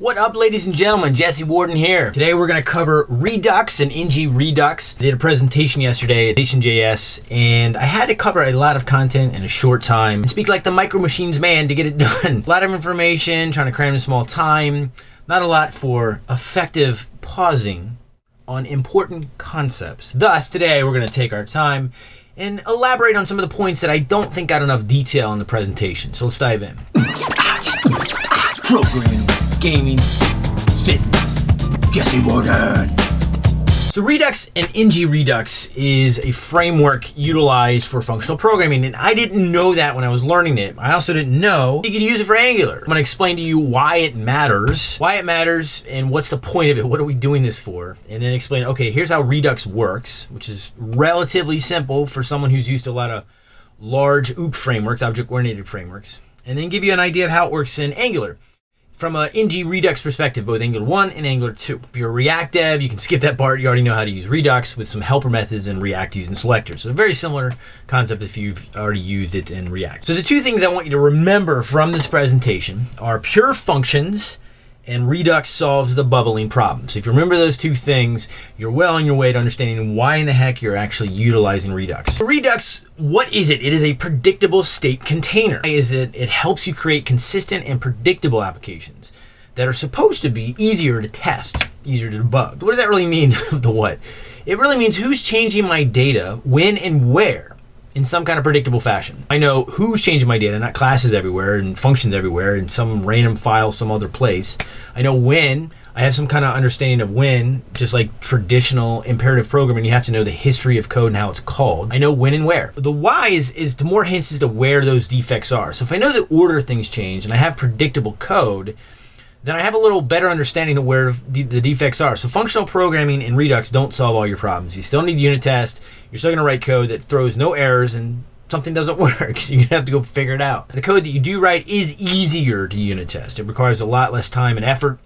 What up, ladies and gentlemen? Jesse Warden here. Today we're going to cover Redux and ng Redux. I did a presentation yesterday at Nation.js, and I had to cover a lot of content in a short time and speak like the micro machines man to get it done. a lot of information, trying to cram in small time, not a lot for effective pausing on important concepts. Thus, today we're going to take our time and elaborate on some of the points that I don't think got enough detail in the presentation. So let's dive in. Programming, gaming, fitness. Jesse Warden. So Redux and ng Redux is a framework utilized for functional programming, and I didn't know that when I was learning it. I also didn't know you could use it for Angular. I'm gonna explain to you why it matters, why it matters, and what's the point of it, what are we doing this for? And then explain, okay, here's how Redux works, which is relatively simple for someone who's used a lot of large OOP frameworks, object-oriented frameworks, and then give you an idea of how it works in Angular from an ng Redux perspective, both Angular 1 and Angular 2. If you're a React dev, you can skip that part. You already know how to use Redux with some helper methods in React using selectors. So a very similar concept if you've already used it in React. So the two things I want you to remember from this presentation are pure functions and Redux solves the bubbling problem. So if you remember those two things, you're well on your way to understanding why in the heck you're actually utilizing Redux. Redux, what is it? It is a predictable state container. Is it? It helps you create consistent and predictable applications that are supposed to be easier to test, easier to debug. What does that really mean? the what? It really means who's changing my data, when and where in some kind of predictable fashion. I know who's changing my data, not classes everywhere and functions everywhere in some random file some other place. I know when. I have some kind of understanding of when, just like traditional imperative programming, you have to know the history of code and how it's called. I know when and where. The why is, is to more hints as to where those defects are. So if I know the order things change and I have predictable code, then I have a little better understanding of where the, the, defects are. So functional programming and Redux don't solve all your problems. You still need unit test. You're still going to write code that throws no errors and something doesn't work. So you're going to have to go figure it out. The code that you do write is easier to unit test. It requires a lot less time and effort,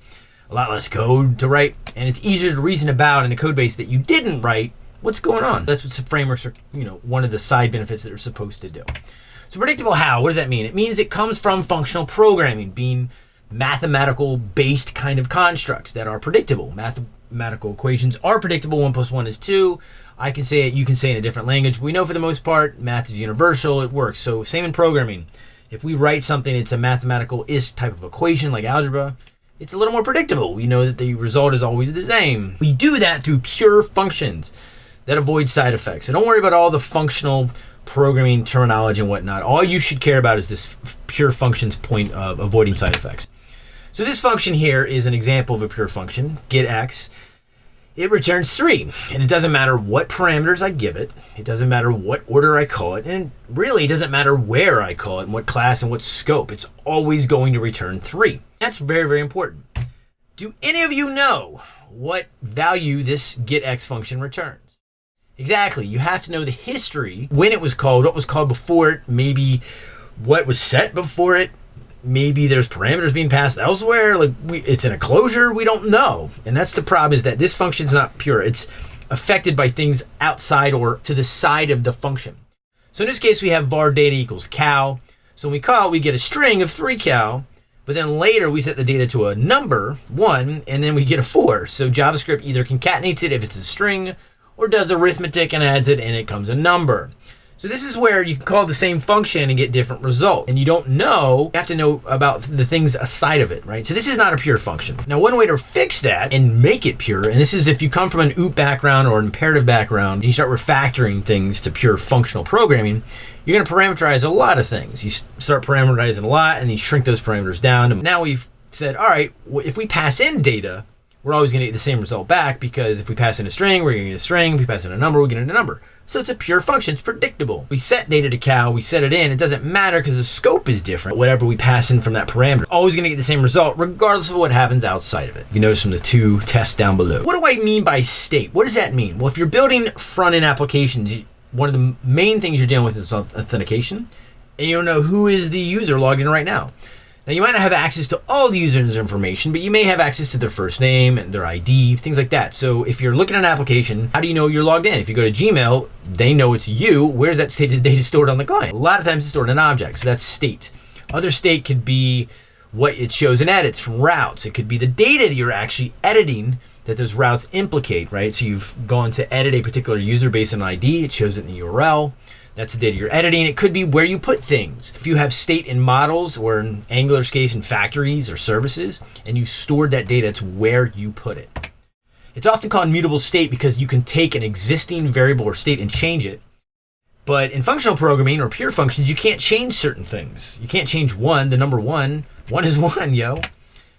a lot less code to write, and it's easier to reason about in a code base that you didn't write what's going on. That's what frameworks are, you know, one of the side benefits that are supposed to do. So predictable how, what does that mean? It means it comes from functional programming, being mathematical based kind of constructs that are predictable. Mathematical equations are predictable. One plus one is two. I can say it, you can say it in a different language. We know for the most part, math is universal, it works. So same in programming. If we write something, it's a mathematical is type of equation like algebra, it's a little more predictable. We know that the result is always the same. We do that through pure functions that avoid side effects. So don't worry about all the functional programming terminology and whatnot. All you should care about is this pure functions point of avoiding side effects. So this function here is an example of a pure function, get x. It returns 3, and it doesn't matter what parameters I give it. It doesn't matter what order I call it, and really it doesn't matter where I call it, and what class and what scope. It's always going to return 3. That's very, very important. Do any of you know what value this getX function returns? Exactly. You have to know the history, when it was called, what was called before it, maybe what was set before it, maybe there's parameters being passed elsewhere like we, it's an enclosure. we don't know. And that's the problem is that this function is not pure. It's affected by things outside or to the side of the function. So in this case we have var data equals cow so when we call we get a string of 3 cow but then later we set the data to a number 1 and then we get a 4 so javascript either concatenates it if it's a string or does arithmetic and adds it and it comes a number so this is where you can call the same function and get different results. And you don't know, you have to know about the things aside of it, right? So this is not a pure function. Now, one way to fix that and make it pure, and this is if you come from an OOP background or an imperative background, and you start refactoring things to pure functional programming, you're going to parameterize a lot of things. You start parameterizing a lot and you shrink those parameters down. And now we've said, all right, if we pass in data, we're always going to get the same result back because if we pass in a string, we're going to get a string. If we pass in a number, to get a number. So it's a pure function. It's predictable. We set data to cow. We set it in. It doesn't matter because the scope is different. Whatever we pass in from that parameter, always going to get the same result regardless of what happens outside of it. You notice from the two tests down below. What do I mean by state? What does that mean? Well, if you're building front-end applications, one of the main things you're dealing with is authentication. And you don't know who is the user logged in right now. Now, you might not have access to all the user's information, but you may have access to their first name and their ID, things like that. So if you're looking at an application, how do you know you're logged in? If you go to Gmail, they know it's you. Where's that state data stored on the client? A lot of times it's stored in an object, so that's state. Other state could be what it shows in edits from routes. It could be the data that you're actually editing that those routes implicate, right? So you've gone to edit a particular user based on ID, it shows it in the URL. That's the data you're editing. It could be where you put things. If you have state in models, or in Angular's case, in factories or services, and you've stored that data, it's where you put it. It's often called mutable state because you can take an existing variable or state and change it. But in functional programming or pure functions, you can't change certain things. You can't change one, the number one. One is one, yo.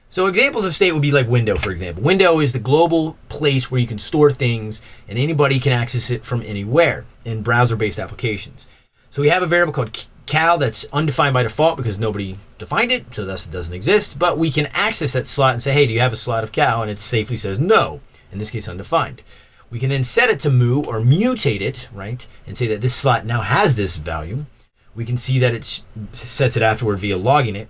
So examples of state would be like window, for example. Window is the global place where you can store things and anybody can access it from anywhere in browser-based applications. So we have a variable called cal that's undefined by default because nobody defined it, so thus it doesn't exist. But we can access that slot and say, hey, do you have a slot of cal? And it safely says no, in this case undefined. We can then set it to mu or mutate it, right? And say that this slot now has this value. We can see that it sets it afterward via logging it.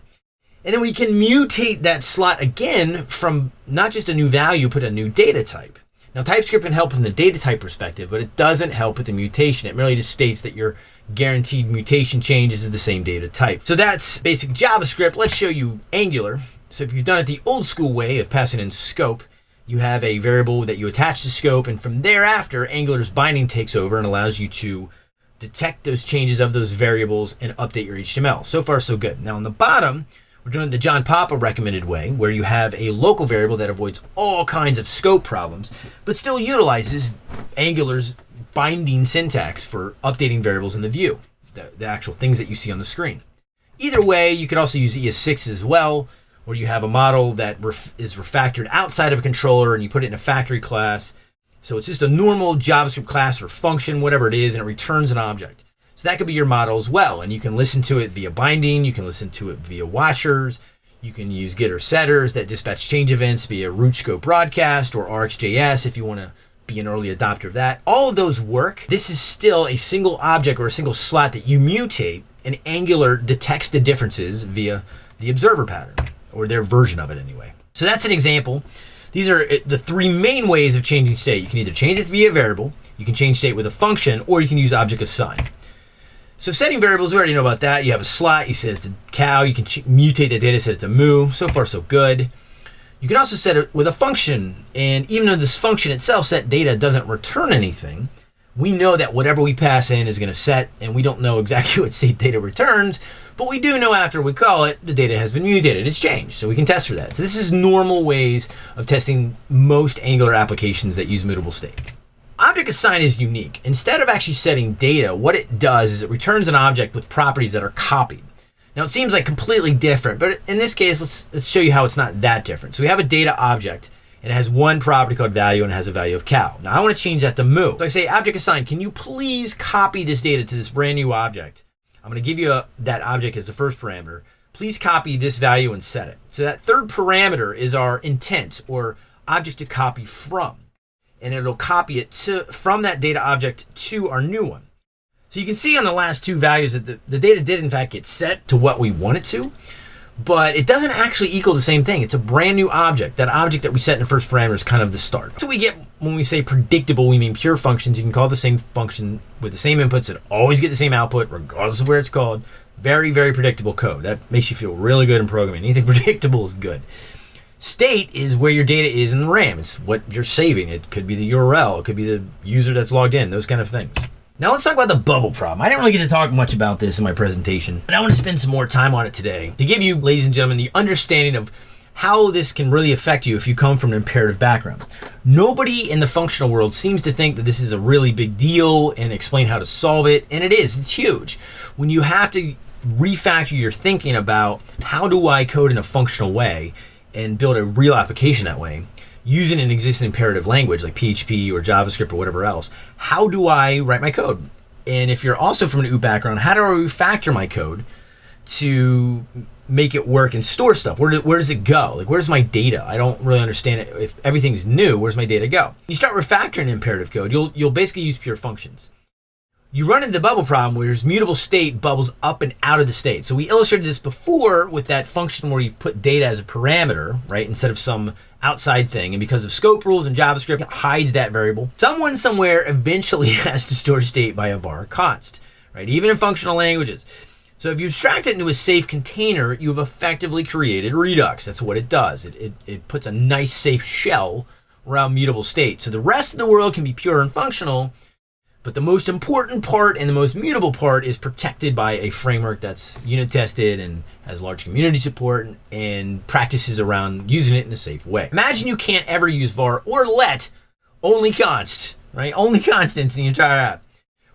And then we can mutate that slot again from not just a new value, but a new data type. Now, TypeScript can help from the data type perspective, but it doesn't help with the mutation. It merely just states that your guaranteed mutation changes is the same data type. So that's basic JavaScript. Let's show you Angular. So if you've done it the old school way of passing in scope, you have a variable that you attach to scope, and from thereafter, Angular's binding takes over and allows you to detect those changes of those variables and update your HTML. So far, so good. Now on the bottom, we're doing the John Papa recommended way, where you have a local variable that avoids all kinds of scope problems, but still utilizes Angular's binding syntax for updating variables in the view, the, the actual things that you see on the screen. Either way, you could also use ES6 as well, where you have a model that ref is refactored outside of a controller and you put it in a factory class. So it's just a normal JavaScript class or function, whatever it is, and it returns an object. So that could be your model as well. And you can listen to it via binding. You can listen to it via watchers. You can use getter setters that dispatch change events via root scope broadcast or RxJS if you want to be an early adopter of that. All of those work. This is still a single object or a single slot that you mutate and Angular detects the differences via the observer pattern or their version of it anyway. So that's an example. These are eh, the three main ways of changing state. You can either change it via a variable, you can change state with a function, or you can use object assign. So setting variables, we already know about that. You have a slot, you set it to cow, you can mutate the data, set it to moo. So far, so good. You can also set it with a function. And even though this function itself, set data, doesn't return anything, we know that whatever we pass in is going to set, and we don't know exactly what state data returns, but we do know after we call it, the data has been mutated. It's changed, so we can test for that. So this is normal ways of testing most Angular applications that use mutable state. Object assign is unique. Instead of actually setting data, what it does is it returns an object with properties that are copied. Now it seems like completely different, but in this case, let's, let's show you how it's not that different. So we have a data object, and it has one property called value and it has a value of cal. Now I want to change that to mu. So I say object assign, can you please copy this data to this brand new object? I'm going to give you a, that object as the first parameter. Please copy this value and set it. So that third parameter is our intent or object to copy from and it'll copy it to from that data object to our new one. So you can see on the last two values that the, the data did in fact get set to what we want it to, but it doesn't actually equal the same thing. It's a brand new object. That object that we set in the first parameter is kind of the start. So we get, when we say predictable, we mean pure functions. You can call the same function with the same inputs and always get the same output, regardless of where it's called. Very, very predictable code. That makes you feel really good in programming. Anything predictable is good. State is where your data is in the RAM. It's what you're saving. It could be the URL. It could be the user that's logged in. Those kind of things. Now let's talk about the bubble problem. I didn't really get to talk much about this in my presentation, but I want to spend some more time on it today to give you, ladies and gentlemen, the understanding of how this can really affect you if you come from an imperative background. Nobody in the functional world seems to think that this is a really big deal and explain how to solve it, and it is. It's huge. When you have to refactor your thinking about how do I code in a functional way, and build a real application that way using an existing imperative language like PHP or JavaScript or whatever else, how do I write my code? And if you're also from an OOP background, how do I refactor my code to make it work and store stuff? Where, do, where does it go? Like, where's my data? I don't really understand it. If everything's new, where's my data go? You start refactoring imperative code, you'll, you'll basically use pure functions you run into the bubble problem where there's mutable state bubbles up and out of the state. So we illustrated this before with that function where you put data as a parameter, right, instead of some outside thing. And because of scope rules and JavaScript, hides that variable. Someone somewhere eventually has to store state by a var const, right, even in functional languages. So if you abstract it into a safe container, you've effectively created Redux. That's what it does. It, it, it puts a nice safe shell around mutable state. So the rest of the world can be pure and functional, but the most important part and the most mutable part is protected by a framework that's unit tested and has large community support and practices around using it in a safe way. Imagine you can't ever use var or let, only const, right? Only constants in the entire app.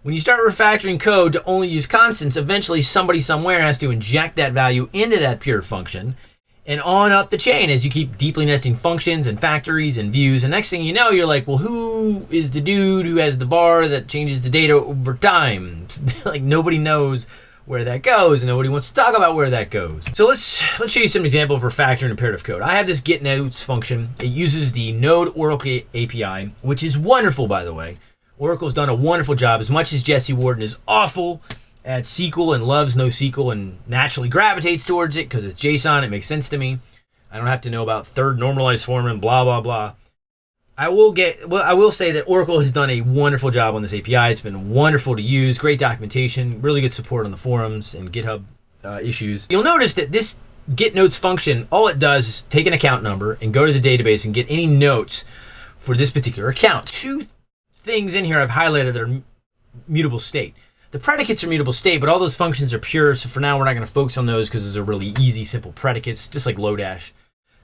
When you start refactoring code to only use constants, eventually somebody somewhere has to inject that value into that pure function and on up the chain as you keep deeply nesting functions and factories and views. And next thing you know, you're like, well, who is the dude who has the var that changes the data over time? like nobody knows where that goes and nobody wants to talk about where that goes. So let's let's show you some example of refactoring imperative code. I have this get notes function. It uses the Node Oracle API, which is wonderful by the way. Oracle's done a wonderful job. As much as Jesse Warden is awful at SQL and loves NoSQL and naturally gravitates towards it because it's JSON, it makes sense to me. I don't have to know about third normalized form and blah blah blah. I will get well. I will say that Oracle has done a wonderful job on this API. It's been wonderful to use. Great documentation, really good support on the forums and GitHub uh, issues. You'll notice that this get notes function, all it does is take an account number and go to the database and get any notes for this particular account. Two things in here I've highlighted that are mutable state. The predicates are mutable state, but all those functions are pure. So for now, we're not going to focus on those because those are really easy, simple predicates, just like Lodash.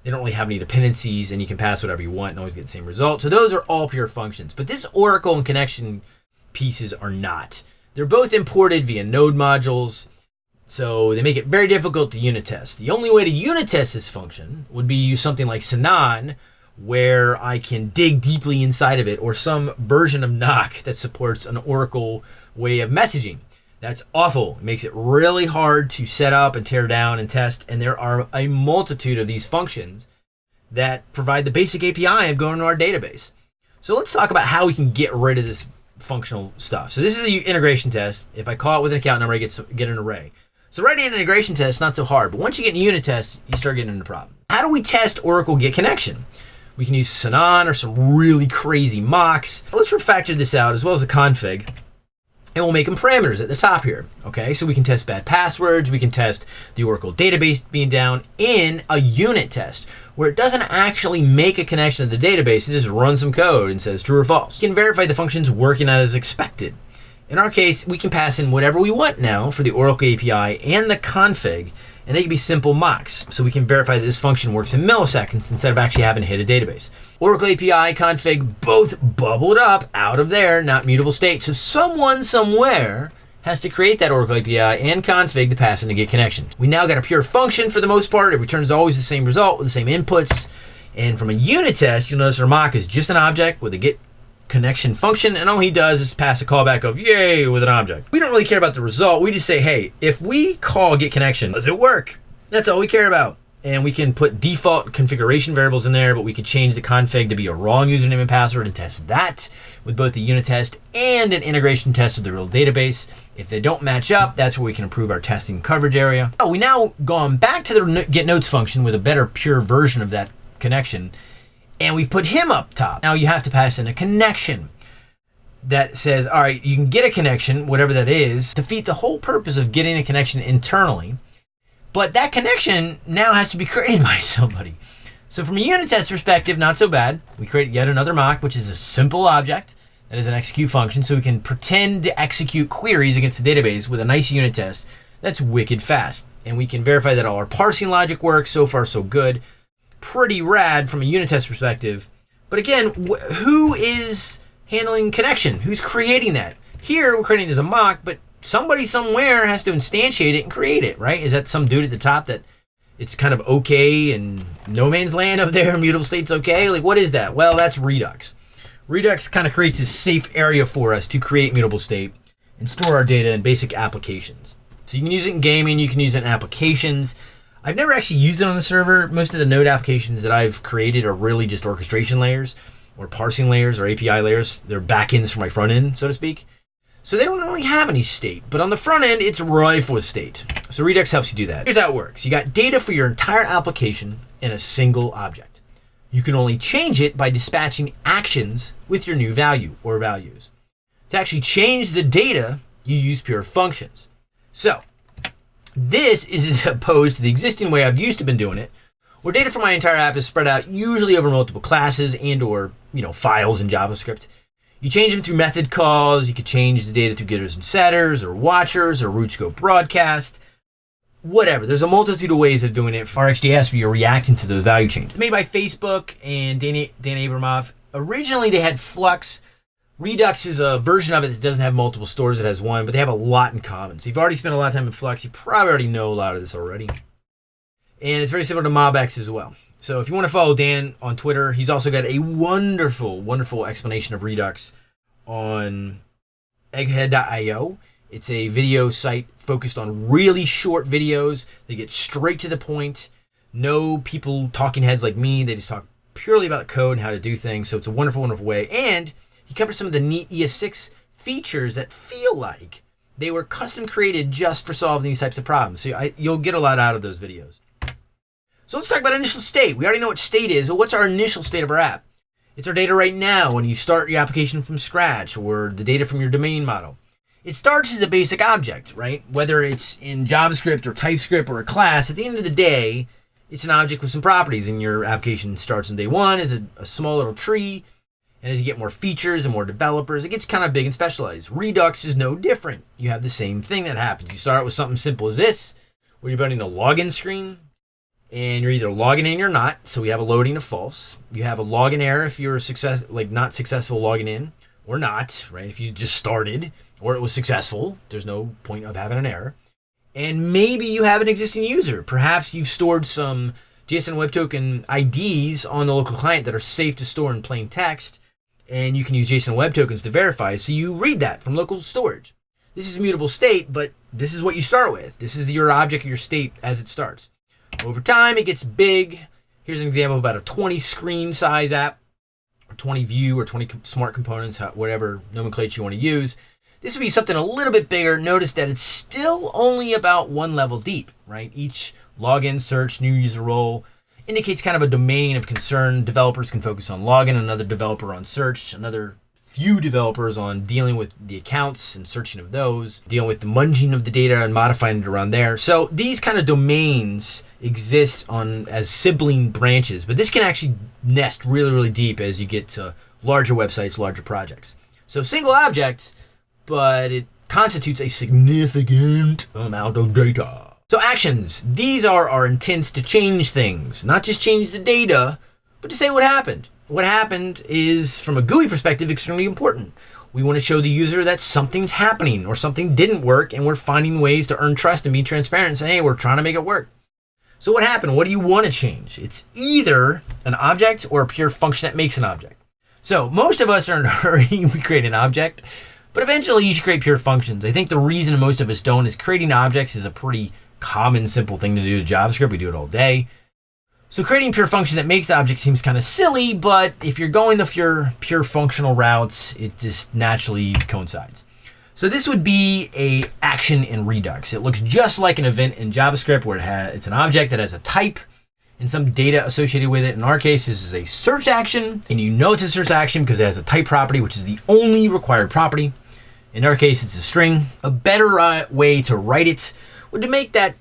They don't really have any dependencies, and you can pass whatever you want and always get the same result. So those are all pure functions. But this Oracle and connection pieces are not. They're both imported via node modules, so they make it very difficult to unit test. The only way to unit test this function would be use something like Sinon, where I can dig deeply inside of it, or some version of nock that supports an Oracle way of messaging. That's awful. It makes it really hard to set up and tear down and test. And there are a multitude of these functions that provide the basic API of going to our database. So let's talk about how we can get rid of this functional stuff. So this is the integration test. If I call it with an account number, I get, get an array. So writing an integration test is not so hard, but once you get in unit tests, you start getting into problem. How do we test Oracle Get Connection? We can use Sinon or some really crazy mocks. Let's refactor this out as well as the config and we'll make them parameters at the top here. Okay, so we can test bad passwords, we can test the Oracle database being down in a unit test where it doesn't actually make a connection to the database, it just runs some code and says true or false. You can verify the function's working out as expected. In our case, we can pass in whatever we want now for the Oracle API and the config, and they can be simple mocks. So we can verify that this function works in milliseconds instead of actually having to hit a database. Oracle API config both bubbled up out of there, not mutable state. So someone somewhere has to create that Oracle API and config to pass in to get connection. We now got a pure function for the most part. It returns always the same result with the same inputs. And from a unit test, you'll notice our mock is just an object with a get connection function, and all he does is pass a callback of yay with an object. We don't really care about the result. We just say, hey, if we call get connection, does it work? That's all we care about. And we can put default configuration variables in there, but we could change the config to be a wrong username and password and test that with both the unit test and an integration test with the real database. If they don't match up, that's where we can improve our testing coverage area. Oh, we now gone back to the get notes function with a better pure version of that connection and we've put him up top. Now you have to pass in a connection that says, all right, you can get a connection, whatever that is, defeat the whole purpose of getting a connection internally. But that connection now has to be created by somebody. So from a unit test perspective, not so bad. We create yet another mock, which is a simple object that is an execute function. So we can pretend to execute queries against the database with a nice unit test that's wicked fast. And we can verify that all our parsing logic works. So far, so good pretty rad from a unit test perspective. But again, wh- who is handling connection? Who's creating that? Here, we're creating as a mock, but somebody somewhere has to instantiate it and create it, right? Is that some dude at the top that it's kind of okay and no man's land up there, mutable state's okay? Like, what is that? Well, that's Redux. Redux kind of creates this safe area for us to create mutable state and store our data in basic applications. So you can use it in gaming, you can use it in applications. I've never actually used it on the server. Most of the node applications that I've created are really just orchestration layers or parsing layers or API layers. They're backends for my front end, so to speak. So they don't really have any state, but on the front end, it's rife with state. So Redux helps you do that. Here's how it works. You got data for your entire application in a single object. You can only change it by dispatching actions with your new value or values. To actually change the data, you use pure functions. So This is as opposed to the existing way I've used to been doing it, where data for my entire app is spread out usually over multiple classes and or, you know, files in JavaScript. You change them through method calls, you could change the data through getters and setters or watchers or root scope broadcast. Whatever. There's a multitude of ways of doing it. For RxJS, where you're reacting to those value changes. Made by Facebook and Dan, Dan Abramov. Originally, they had Flux. Redux is a version of it that doesn't have multiple stores, it has one, but they have a lot in common. So you've already spent a lot of time in Flux, you probably already know a lot of this already. And it's very similar to MobX as well. So if you want to follow Dan on Twitter, he's also got a wonderful, wonderful explanation of Redux on egghead.io. It's a video site focused on really short videos. They get straight to the point. No people talking heads like me. They just talk purely about code and how to do things. So it's a wonderful, wonderful way. And he covers some of the neat ES6 features that feel like they were custom created just for solving these types of problems. So I, you'll get a lot out of those videos. So let's talk about initial state. We already know what state is. What's our initial state of our app? It's our data right now when you start your application from scratch or the data from your domain model. It starts as a basic object, right? Whether it's in JavaScript or TypeScript or a class, at the end of the day, it's an object with some properties and your application starts on day one as a, a small little tree and as you get more features and more developers, it gets kind of big and specialized. Redux is no different. You have the same thing that happens. You start with something simple as this, where you're building a login screen, and you're either logging in or not. So we have a loading of false. You have a login error if you're success like not successful logging in or not, right? If you just started or it was successful, there's no point of having an error. And maybe you have an existing user. Perhaps you've stored some JSON Web Token IDs on the local client that are safe to store in plain text and you can use JSON Web Tokens to verify. So you read that from local storage. This is immutable state, but this is what you start with. This is your object, your state as it starts. Over time, it gets big. Here's an example of about a 20 screen size app, or 20 view, or 20 smart components, whatever nomenclature you want to use. This would be something a little bit bigger. Notice that it's still only about one level deep, right? Each login, search, new user role, indicates kind of a domain of concern. Developers can focus on login, another developer on search, another few developers on dealing with the accounts and searching of those, dealing with the munging of the data and modifying it around there. So these kind of domains exist on as sibling branches, but this can actually nest really, really deep as you get to larger websites, larger projects. So single object, but it constitutes a significant amount of data. So actions, these are our intents to change things, not just change the data, but to say what happened. What happened is, from a GUI perspective, extremely important. We want to show the user that something's happening or something didn't work and we're finding ways to earn trust and be transparent and say, hey, we're trying to make it work. So what happened? What do you want to change? It's either an object or a pure function that makes an object. So most of us are in a hurry. we create an object, but eventually you should create pure functions. I think the reason most of us don't is creating objects is a pretty common, simple thing to do to JavaScript. We do it all day. So creating pure function that makes objects seems kind of silly, but if you're going the pure, pure functional routes, it just naturally coincides. So this would be a action in Redux. It looks just like an event in JavaScript where it has, it's an object that has a type and some data associated with it. In our case, this is a search action, and you know it's a search action because it has a type property, which is the only required property. In our case, it's a string. A better uh, way to write it would to make that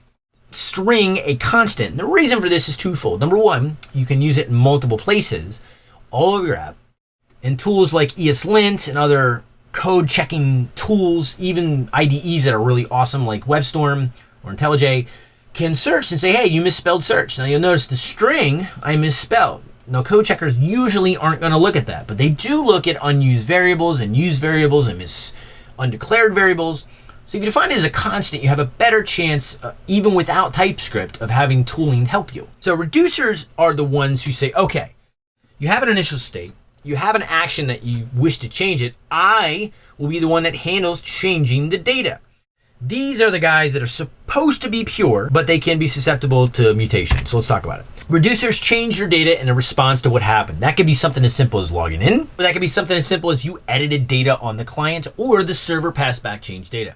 string a constant. And the reason for this is twofold. Number one, you can use it in multiple places all over your app. And tools like ESLint and other code checking tools, even IDEs that are really awesome like WebStorm or IntelliJ, can search and say, hey, you misspelled search. Now you'll notice the string I misspelled. Now code checkers usually aren't going to look at that, but they do look at unused variables and used variables and mis undeclared variables. So if you define it as a constant, you have a better chance, uh, even without TypeScript, of having tooling help you. So reducers are the ones who say, okay, you have an initial state, you have an action that you wish to change it, I will be the one that handles changing the data. These are the guys that are supposed to be pure, but they can be susceptible to mutation. So let's talk about it. Reducers change your data in a response to what happened. That could be something as simple as logging in, or that could be something as simple as you edited data on the client or the server passed back changed data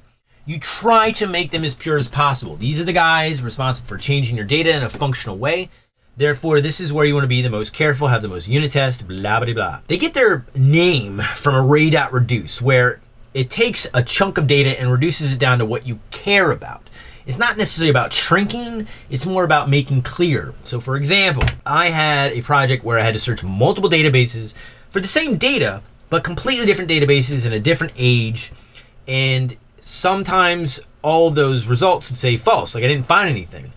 you try to make them as pure as possible. These are the guys responsible for changing your data in a functional way. Therefore, this is where you want to be the most careful, have the most unit test, blah, blah, blah. They get their name from array.reduce, where it takes a chunk of data and reduces it down to what you care about. It's not necessarily about shrinking, it's more about making clear. So, for example, I had a project where I had to search multiple databases for the same data, but completely different databases in a different age. And sometimes all those results would say false, like I didn't find anything.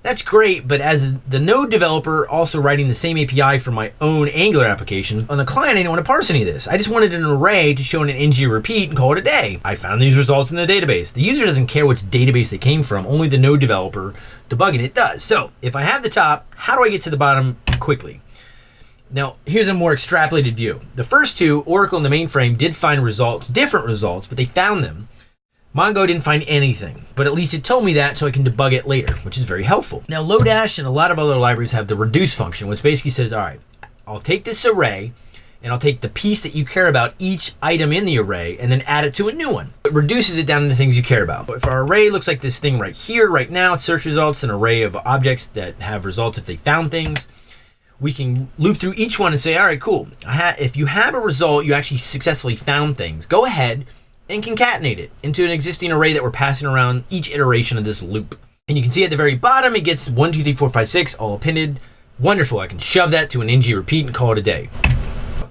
That's great, but as the Node developer also writing the same API for my own Angular application, on the client I didn't want to parse any of this. I just wanted an array to show in an ng repeat and call it a day. I found these results in the database. The user doesn't care which database they came from, only the Node developer debugging it does. So if I have the top, how do I get to the bottom quickly? Now, here's a more extrapolated view. The first two, Oracle and the mainframe, did find results, different results, but they found them. Mongo didn't find anything, but at least it told me that so I can debug it later, which is very helpful. Now, Lodash and a lot of other libraries have the reduce function, which basically says, all right, I'll take this array and I'll take the piece that you care about, each item in the array, and then add it to a new one. It reduces it down to the things you care about. But if our array looks like this thing right here, right now, it's search results, an array of objects that have results if they found things, we can loop through each one and say, all right, cool. if you have a result, you actually successfully found things, go ahead and concatenate it into an existing array that we're passing around each iteration of this loop. And you can see at the very bottom, it gets 1, 2, 3, 4, 5, 6 all appended. Wonderful, I can shove that to an ng repeat and call it a day.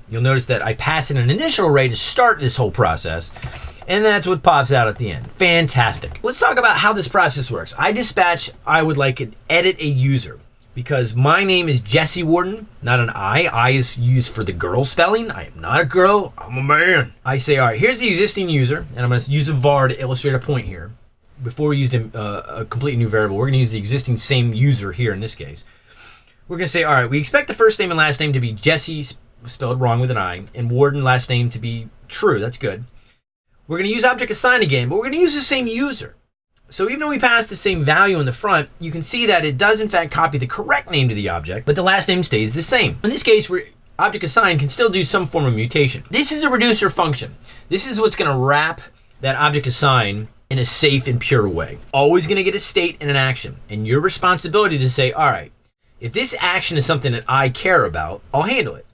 You'll notice that I pass in an initial array to start this whole process, and that's what pops out at the end. Fantastic. Let's talk about how this process works. I dispatch, I would like to edit a user because my name is Jesse Warden, not an I. I is used for the girl spelling. I am not a girl, I'm a man. I say, all right, here's the existing user, and I'm going to use a var to illustrate a point here. Before we used a, uh, a completely new variable, we're going to use the existing same user here in this case. We're going to say, all right, we expect the first name and last name to be Jesse, spelled wrong with an I, and Warden last name to be true. That's good. We're going to use object assign again, but we're going to use the same user. So even though we pass the same value in the front, you can see that it does in fact copy the correct name to the object, but the last name stays the same. In this case, where object assign can still do some form of mutation. This is a reducer function. This is what's going to wrap that object assign in a safe and pure way. Always going to get a state and an action. And your responsibility to say, all right, if this action is something that I care about, I'll handle it.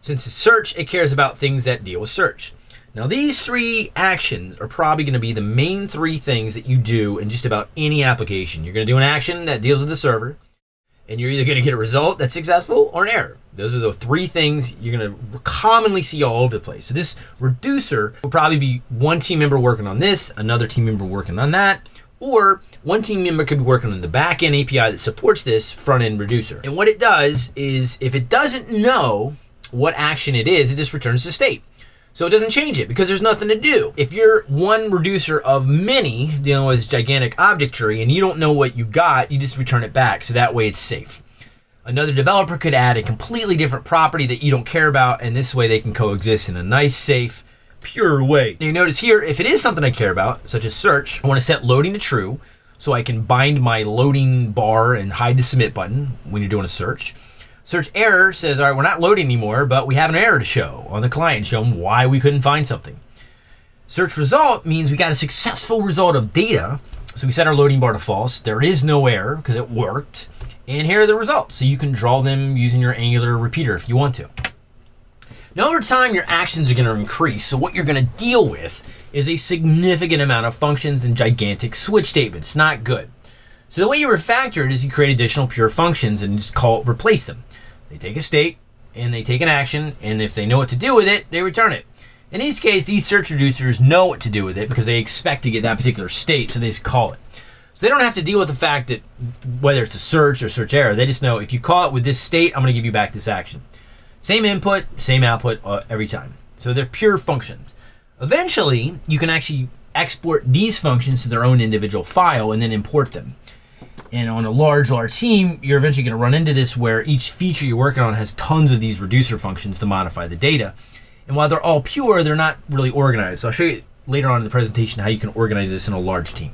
Since it's search, it cares about things that deal with search. Now, these three actions are probably going to be the main three things that you do in just about any application. You're going to do an action that deals with the server, and you're either going to get a result that's successful or an error. Those are the three things you're going to commonly see all over the place. So, this reducer will probably be one team member working on this, another team member working on that, or one team member could be working on the backend API that supports this front end reducer. And what it does is if it doesn't know what action it is, it just returns the state. So it doesn't change it because there's nothing to do. If you're one reducer of many dealing with this gigantic object tree and you don't know what you got, you just return it back. So that way it's safe. Another developer could add a completely different property that you don't care about, and this way they can coexist in a nice, safe, pure way. Now you notice here, if it is something I care about, such as search, I want to set loading to true so I can bind my loading bar and hide the submit button when you're doing a search. Search error says, all right, we're not loading anymore, but we have an error to show on the client, show them why we couldn't find something. Search result means we got a successful result of data. So we set our loading bar to false. There is no error because it worked. And here are the results. So you can draw them using your Angular repeater if you want to. Now over time, your actions are going to increase. So what you're going to deal with is a significant amount of functions and gigantic switch statements. Not good. So the way you refactor it is you create additional pure functions and just call replace them. They take a state and they take an action, and if they know what to do with it, they return it. In these cases, these search reducers know what to do with it because they expect to get that particular state, so they just call it. So they don't have to deal with the fact that whether it's a search or search error, they just know if you call it with this state, I'm going to give you back this action. Same input, same output uh, every time. So they're pure functions. Eventually, you can actually export these functions to their own individual file and then import them. And on a large, large team, you're eventually going to run into this where each feature you're working on has tons of these reducer functions to modify the data. And while they're all pure, they're not really organized. So I'll show you later on in the presentation how you can organize this in a large team.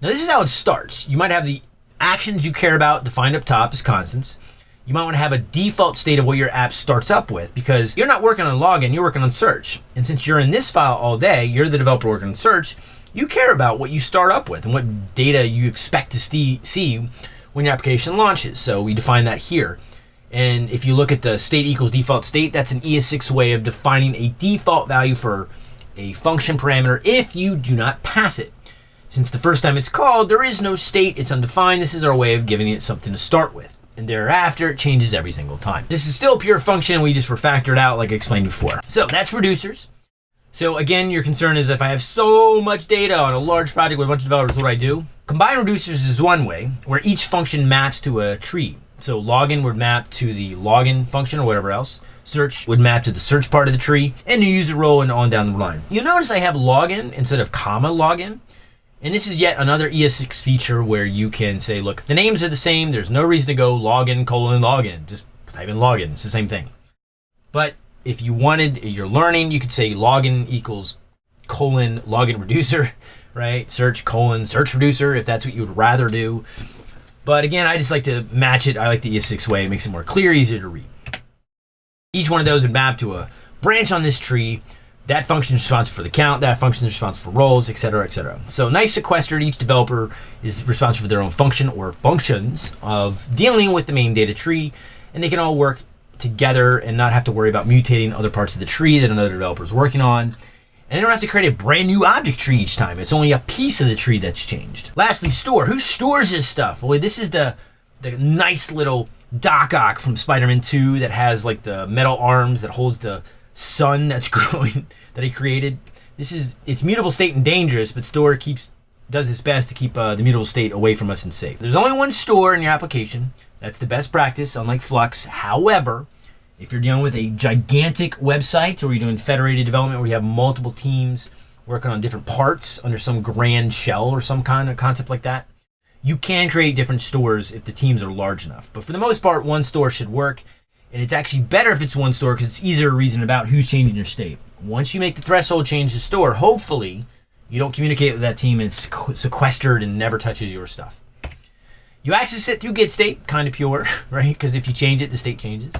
Now this is how it starts. You might have the actions you care about defined up top as constants. You might want to have a default state of what your app starts up with because you're not working on login, you're working on search. And since you're in this file all day, you're the developer working on search, you care about what you start up with and what data you expect to see when your application launches. So we define that here. And if you look at the state equals default state, that's an ES6 way of defining a default value for a function parameter if you do not pass it. Since the first time it's called, there is no state, it's undefined. This is our way of giving it something to start with. And thereafter, it changes every single time. This is still pure function, we just refactored out like I explained before. So that's reducers. So again, your concern is if I have so much data on a large project with a bunch of developers, what do I do? Combine reducers is one way, where each function maps to a tree. So login would map to the login function or whatever else. Search would map to the search part of the tree, and the user role and on down the line. You'll notice I have login instead of comma login. And this is yet another ES6 feature where you can say, look, if the names are the same, there's no reason to go login colon login. Just type in login. It's the same thing. But if you wanted, you're learning, you could say login equals colon login reducer, right? Search colon search reducer if that's what you would rather do. But again, I just like to match it. I like the ES6 way. It makes it more clear, easier to read. Each one of those would map to a branch on this tree that function is responsible for the count, that function is responsible for roles, etc., etc. So nice sequestered, each developer is responsible for their own function or functions of dealing with the main data tree, and they can all work together and not have to worry about mutating other parts of the tree that another developer is working on. And they don't have to create a brand new object tree each time. It's only a piece of the tree that's changed. Lastly, store. Who stores this stuff? Well, this is the the nice little Doc Ock from Spider-Man 2 that has like the metal arms that holds the sun that's growing that he created. This is it's mutable state and dangerous, but store keeps does its best to keep uh, the mutable state away from us and safe. There's only one store in your application. That's the best practice, unlike Flux. However, if you're dealing with a gigantic website or you're doing federated development where you have multiple teams working on different parts under some grand shell or some kind of concept like that, you can create different stores if the teams are large enough. But for the most part, one store should work. And it's actually better if it's one store because it's easier to reason about who's changing your state. Once you make the threshold change to store, hopefully you don't communicate with that team and it's sequestered and never touches your stuff. You access it through get state, kind of pure, right? Because if you change it, the state changes.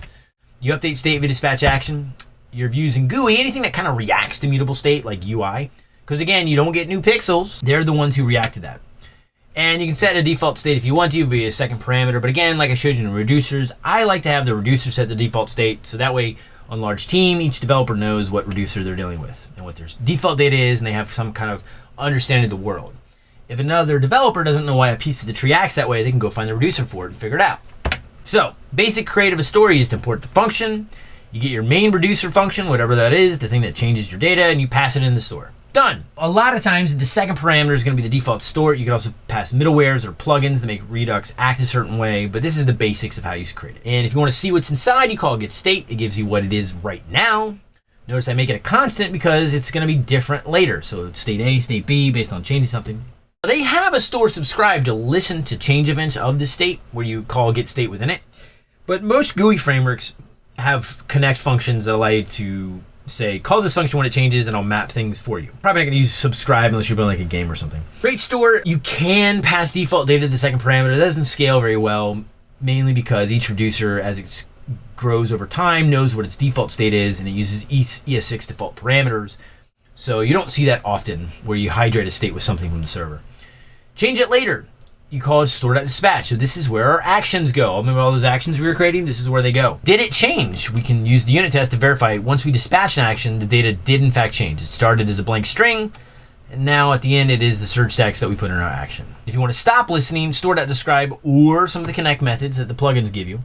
You update state via dispatch action. Your views in GUI, anything that kind of reacts to mutable state like UI. Because again, you don't get new pixels. They're the ones who react to that. And you can set a default state if you want to via a second parameter. But again, like I showed you in reducers, I like to have the reducer set the default state. So that way on large team, each developer knows what reducer they're dealing with and what their default data is, and they have some kind of understanding of the world. If another developer doesn't know why a piece of the tree acts that way, they can go find the reducer for it and figure it out. So, basic creative of a story is to import the function. You get your main reducer function, whatever that is, the thing that changes your data, and you pass it in the store. Done. A lot of times, the second parameter is going to be the default store. You can also pass middlewares or plugins that make Redux act a certain way, but this is the basics of how you create it. And if you want to see what's inside, you call get state. It gives you what it is right now. Notice I make it a constant because it's going to be different later. So state A, state B, based on changing something. They have a store subscribe to listen to change events of the state where you call get state within it. But most GUI frameworks have connect functions that allow you to say, call this function when it changes and I'll map things for you. Probably not gonna use subscribe unless you're building like a game or something. Great store, you can pass default data to the second parameter. That doesn't scale very well, mainly because each reducer, as it grows over time, knows what its default state is and it uses ES6 default parameters. So you don't see that often where you hydrate a state with something from the server. Change it later you call it store.dispatch. So this is where our actions go. Remember all those actions we were creating? This is where they go. Did it change? We can use the unit test to verify once we dispatch an action, the data did in fact change. It started as a blank string, and now at the end it is the search text that we put in our action. If you want to stop listening, store.describe or some of the connect methods that the plugins give you.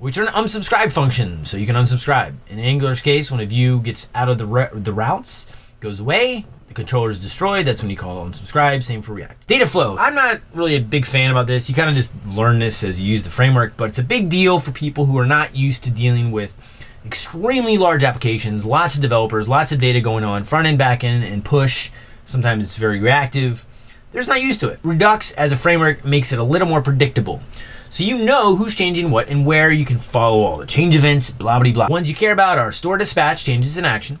We turn unsubscribe function, so you can unsubscribe. In Angular's case, when a view gets out of the, the routes, goes away, the controller is destroyed, that's when you call unsubscribe. Same for React. Data flow. I'm not really a big fan about this. You kind of just learn this as you use the framework, but it's a big deal for people who are not used to dealing with extremely large applications, lots of developers, lots of data going on, front end, back end, and push. Sometimes it's very reactive. They're just not used to it. Redux as a framework makes it a little more predictable. So you know who's changing what and where you can follow all the change events, blah, blah, blah. Ones you care about are store dispatch, changes in action,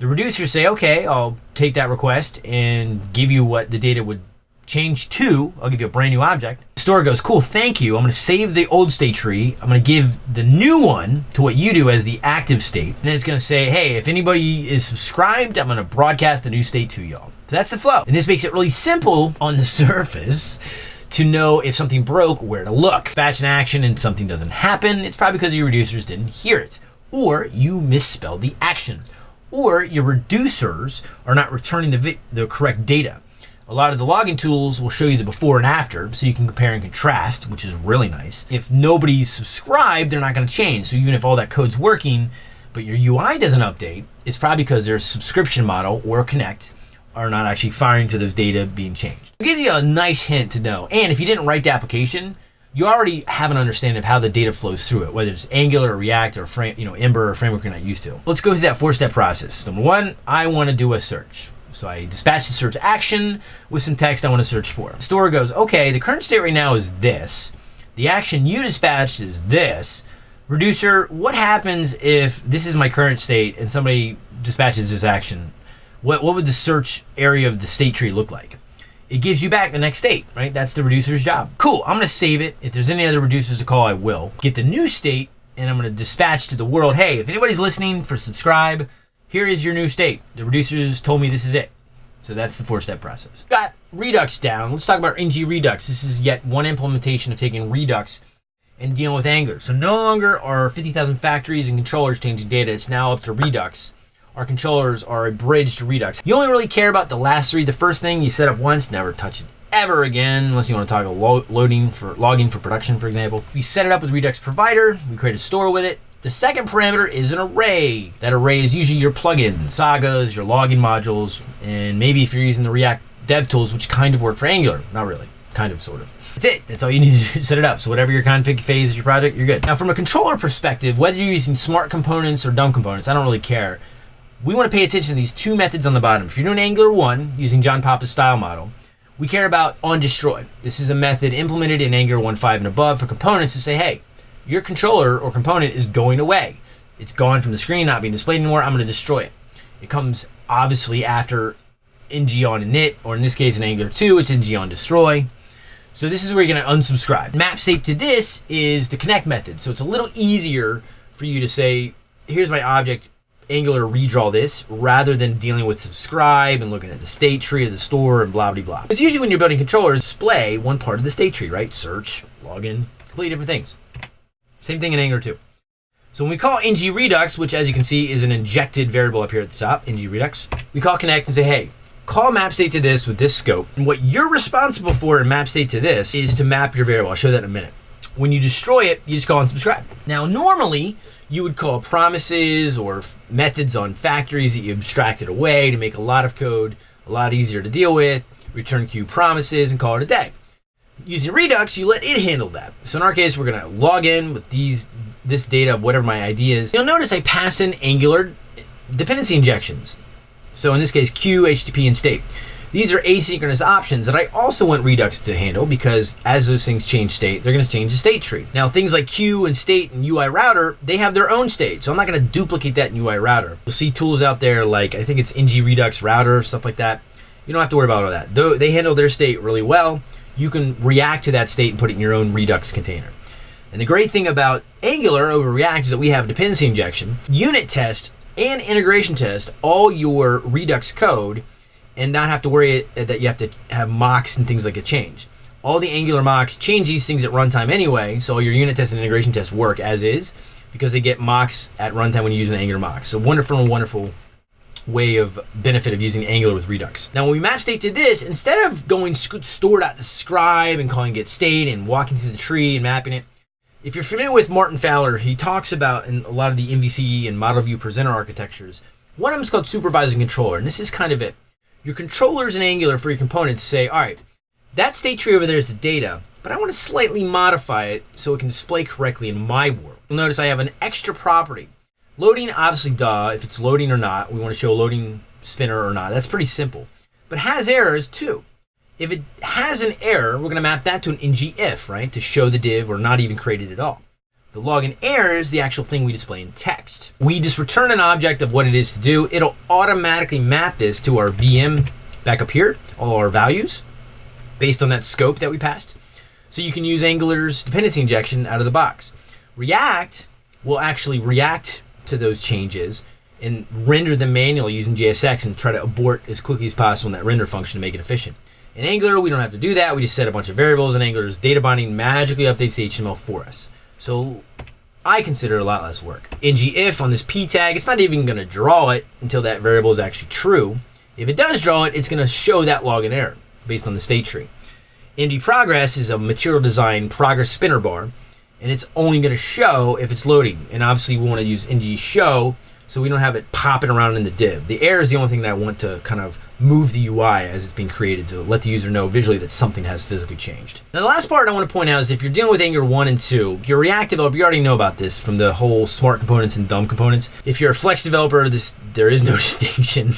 the reducers say, okay, I'll take that request and give you what the data would change to. I'll give you a brand new object. The store goes, cool, thank you. I'm going to save the old state tree. I'm going to give the new one to what you do as the active state. And then it's going to say, hey, if anybody is subscribed, I'm going to broadcast a new state to y'all. So that's the flow. And this makes it really simple on the surface to know if something broke, where to look. Batch an action and something doesn't happen, it's probably because your reducers didn't hear it. Or you misspelled the action or your reducers are not returning the, the correct data. A lot of the logging tools will show you the before and after, so you can compare and contrast, which is really nice. If nobody's subscribed, they're not going to change. So even if all that code's working, but your UI doesn't update, it's probably because their subscription model or Connect are not actually firing to those data being changed. It gives you a nice hint to know. And if you didn't write the application, you already have an understanding of how the data flows through it, whether it's Angular or React or frame, you know, Ember or framework you're not used to. Let's go through that four-step process. Number one, I want to do a search. So I dispatch the search action with some text I want to search for. Store goes, okay, the current state right now is this. The action you dispatched is this. Reducer, what happens if this is my current state and somebody dispatches this action? What, what would the search area of the state tree look like? It gives you back the next state, right? That's the reducer's job. Cool, I'm gonna save it. If there's any other reducers to call, I will. Get the new state and I'm gonna dispatch to the world, hey, if anybody's listening for subscribe, here is your new state. The reducers told me this is it. So that's the four step process. Got Redux down. Let's talk about NG Redux. This is yet one implementation of taking Redux and dealing with Angular. So no longer are 50,000 factories and controllers changing data. It's now up to Redux. Our controllers are a bridge to Redux. You only really care about the last three. The first thing you set up once, never touch it ever again, unless you want to toggle lo loading for logging for production, for example. We set it up with Redux Provider. We create a store with it. The second parameter is an array. That array is usually your plugins, sagas, your logging modules, and maybe if you're using the React dev tools, which kind of work for Angular. Not really, kind of, sort of. That's it. That's all you need to set it up. So whatever your config phase of your project, you're good. Now, from a controller perspective, whether you're using smart components or dumb components, I don't really care. We want to pay attention to these two methods on the bottom. If you're doing Angular 1 using John Papa's style model, we care about on destroy. This is a method implemented in Angular 1.5 and above for components to say, hey, your controller or component is going away. It's gone from the screen, not being displayed anymore. I'm going to destroy it. It comes obviously after ng on init, or in this case in Angular 2, it's ng on destroy. So this is where you're going to unsubscribe. Map state to this is the connect method. So it's a little easier for you to say, here's my object, Angular redraw this, rather than dealing with subscribe and looking at the state tree of the store and blah, blah, blah. Because usually when you're building controllers, display one part of the state tree, right? Search, login, completely different things. Same thing in Angular 2. So when we call ng redux, which as you can see is an injected variable up here at the top, ng redux, we call connect and say, hey, call map state to this with this scope. And what you're responsible for in map state to this is to map your variable. I'll show that in a minute. When you destroy it, you just call unsubscribe. Now, normally you would call promises or methods on factories that you abstracted away to make a lot of code a lot easier to deal with, return queue promises and call it a day using Redux, you let it handle that. So in our case, we're gonna log in with these this data of whatever my ID is. You'll notice I pass in Angular eh, dependency injections. So in this case, queue, HTTP, and state. These are asynchronous options that I also want Redux to handle because as those things change state, they're going to change the state tree. Now, things like queue and state and UI router, they have their own state. So I'm not going to duplicate that in UI router. You'll see tools out there like, I think it's ng Redux router, stuff like that. You don't have to worry about all that. Though they handle their state really well you can react to that state and put it in your own Redux container. And the great thing about Angular over React is that we have dependency injection, unit test, and integration test all your Redux code and not have to worry uh, that you have to have mocks and things like a change. All the Angular mocks change these things at runtime anyway, so your unit test and integration tests work as is because they get mocks at runtime when you use an Angular mock. So wonderful, wonderful way of benefit of using Angular with Redux. Now, when we map state to this, instead of going store.subscribe and calling get state and walking through the tree and mapping it, if you're familiar with Martin Fowler, he talks about in a lot of the MVC and model view presenter architectures. One of them is called supervising controller, and this is kind of it. Your controllers in Angular for your components say, all right, that state tree over there is the data, but I want to slightly modify it so it can display correctly in my world. You'll notice I have an extra property Loading, obviously, duh, if it's loading or not, we want to show a loading spinner or not. That's pretty simple. But has errors too. If it has an error, we're going to map that to an ngIf, right, to show the div or not even create it at all. The login error is the actual thing we display in text. We just return an object of what it is to do. It'll automatically map this to our VM back up here, all our values, based on that scope that we passed. So you can use Angular's dependency injection out of the box. React will actually react to those changes and render them manually using JSX and try to abort as quickly as possible in that render function to make it efficient. In Angular, we don't have to do that. We just set a bunch of variables, and Angular's data binding magically updates the HTML for us. So I consider a lot less work. ngIf on this p tag, it's not even going to draw it until that variable is actually true. If it does draw it, it's going to show that login error based on the state tree. MD Progress is a material design progress spinner bar, and it's only going to show if it's loading. And obviously, we want to use NG show so we don't have it popping around in the div. The air is the only thing that I want to kind of move the UI as it's being created to let the user know visually that something has physically changed. Now the last part I want to point out is if you're dealing with Angular 1 and 2, if you're React developer, you already know about this from the whole smart components and dumb components. If you're a Flex developer, this there is no distinction,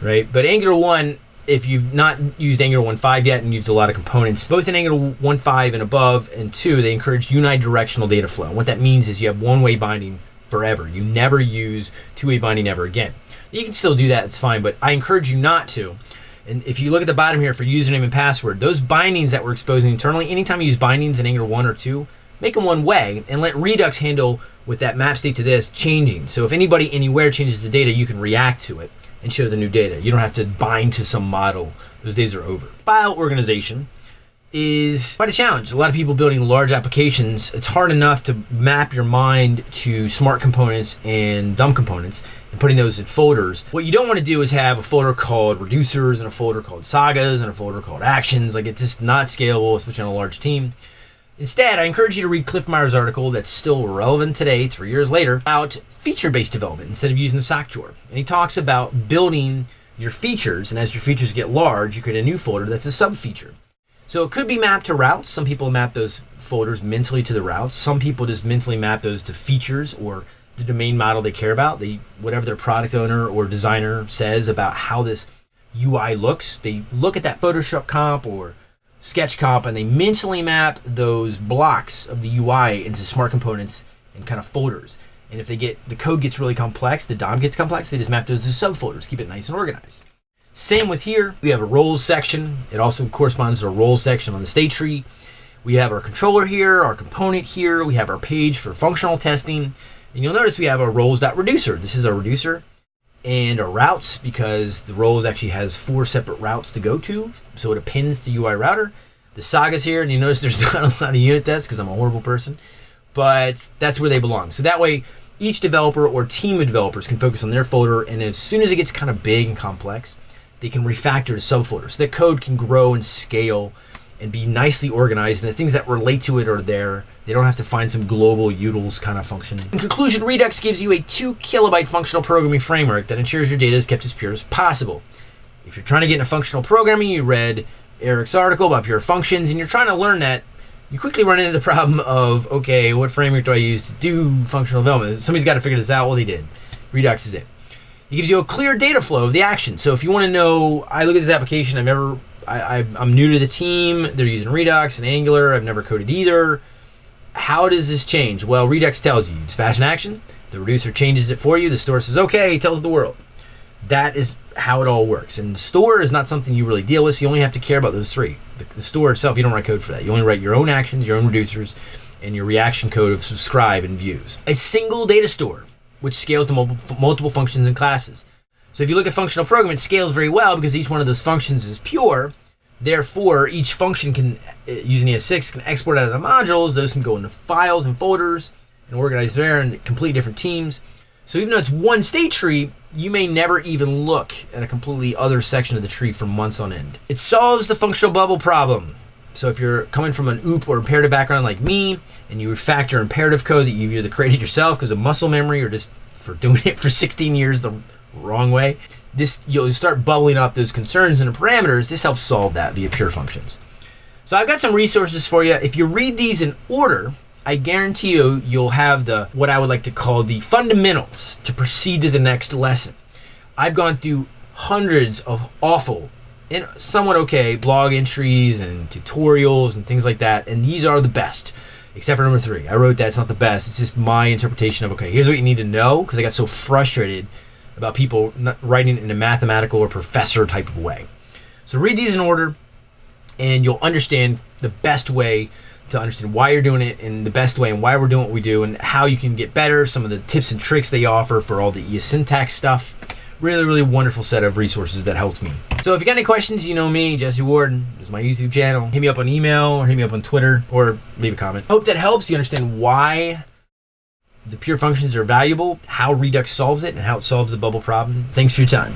right? But Angular 1 if you've not used Angular 1.5 yet and used a lot of components, both in Angular 1.5 and above and 2, they encourage unidirectional data flow. What that means is you have one-way binding forever. You never use two-way binding ever again. You can still do that, it's fine, but I encourage you not to. And if you look at the bottom here for username and password, those bindings that we're exposing internally, anytime you use bindings in Angular 1 or 2, make them one way and let Redux handle with that map state to this changing. So if anybody anywhere changes the data, you can react to it and show the new data. You don't have to bind to some model. Those days are over. File organization is quite a challenge. A lot of people building large applications, it's hard enough to map your mind to smart components and dumb components and putting those in folders. What you don't want to do is have a folder called reducers and a folder called sagas and a folder called actions. Like it's just not scalable, especially on a large team. Instead, I encourage you to read Cliff Meyer's article that's still relevant today, three years later, about feature-based development instead of using the sock drawer. And he talks about building your features, and as your features get large, you create a new folder that's a sub-feature. So it could be mapped to routes. Some people map those folders mentally to the routes. Some people just mentally map those to features or the domain model they care about. They whatever their product owner or designer says about how this UI looks. They look at that Photoshop comp or Sketch comp and they mentally map those blocks of the UI into smart components and kind of folders. And if they get the code gets really complex, the DOM gets complex, they just map those to subfolders, keep it nice and organized. Same with here. We have a roles section. It also corresponds to a roles section on the state tree. We have our controller here, our component here. We have our page for functional testing. And you'll notice we have our roles.reducer. This is our reducer and our routes because the roles actually has four separate routes to go to. So it appends the UI router. The sagas here, and you notice there's not a lot of unit tests because I'm a horrible person, but that's where they belong. So that way, each developer or team of developers can focus on their folder, and as soon as it gets kind of big and complex, they can refactor to subfolders. So that code can grow and scale and be nicely organized, and the things that relate to it are there. They don't have to find some global utils kind of function. In conclusion, Redux gives you a 2 kilobyte functional programming framework that ensures your data is kept as pure as possible. If you're trying to get into functional programming, you read Eric's article about pure functions, and you're trying to learn that, you quickly run into the problem of, okay, what framework do I use to do functional development? Somebody's got to figure this out. Well, they did. Redux is it. It gives you a clear data flow of the action. So if you want to know, I look at this application, I've never, I, I, I'm new to the team. They're using Redux and Angular. I've never coded either. How does this change? Well, Redux tells you. It's fast in action. The reducer changes it for you. The store says, okay, tells the world. That is how it all works. And store is not something you really deal with. So you only have to care about those three. The, the store itself, you don't write code for that. You only write your own actions, your own reducers, and your reaction code of subscribe and views. A single data store which scales to multiple, functions and classes. So if you look at functional programming, it scales very well because each one of those functions is pure. Therefore, each function can, uh, using ES6, can export out of the modules. Those can go into files and folders and organize there in completely different teams. So even though it's one state tree, you may never even look at a completely other section of the tree for months on end. It solves the functional bubble problem. So if you're coming from an OOP or imperative background like me, and you refactor imperative code that you've either created yourself because of muscle memory or just for doing it for 16 years the wrong way, this you'll start bubbling up those concerns and parameters. This helps solve that via pure functions. So I've got some resources for you. If you read these in order, I guarantee you you'll have the what I would like to call the fundamentals to proceed to the next lesson. I've gone through hundreds of awful and somewhat okay blog entries and tutorials and things like that, and these are the best. Except for number three, I wrote that it's not the best. It's just my interpretation of okay. Here's what you need to know because I got so frustrated about people writing in a mathematical or professor type of way. So read these in order, and you'll understand the best way to understand why you're doing it and the best way and why we're doing what we do and how you can get better. Some of the tips and tricks they offer for all the syntax stuff really, really wonderful set of resources that helped me. So if you got any questions, you know me, Jesse Warden. Is my YouTube channel. Hit me up on email or hit me up on Twitter or leave a comment. Hope that helps you understand why the pure functions are valuable, how Redux solves it, and how it solves the bubble problem. Thanks for your time.